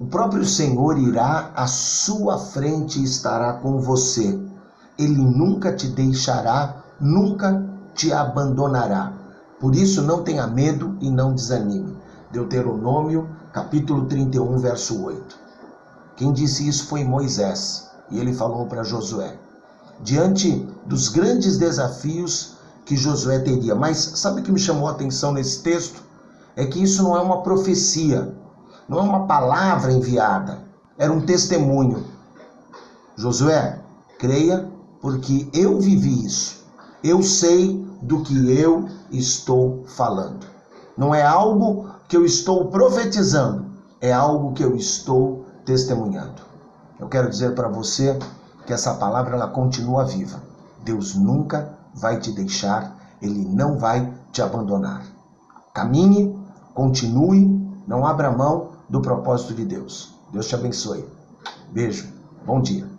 O próprio Senhor irá à sua frente e estará com você. Ele nunca te deixará, nunca te abandonará. Por isso, não tenha medo e não desanime. Deuteronômio, capítulo 31, verso 8. Quem disse isso foi Moisés, e ele falou para Josué. Diante dos grandes desafios que Josué teria. Mas sabe o que me chamou a atenção nesse texto? É que isso não é uma profecia, não é uma palavra enviada, era um testemunho. Josué, creia, porque eu vivi isso. Eu sei do que eu estou falando. Não é algo que eu estou profetizando, é algo que eu estou testemunhando. Eu quero dizer para você que essa palavra ela continua viva. Deus nunca vai te deixar, ele não vai te abandonar. Caminhe, continue, não abra mão do propósito de Deus. Deus te abençoe. Beijo, bom dia.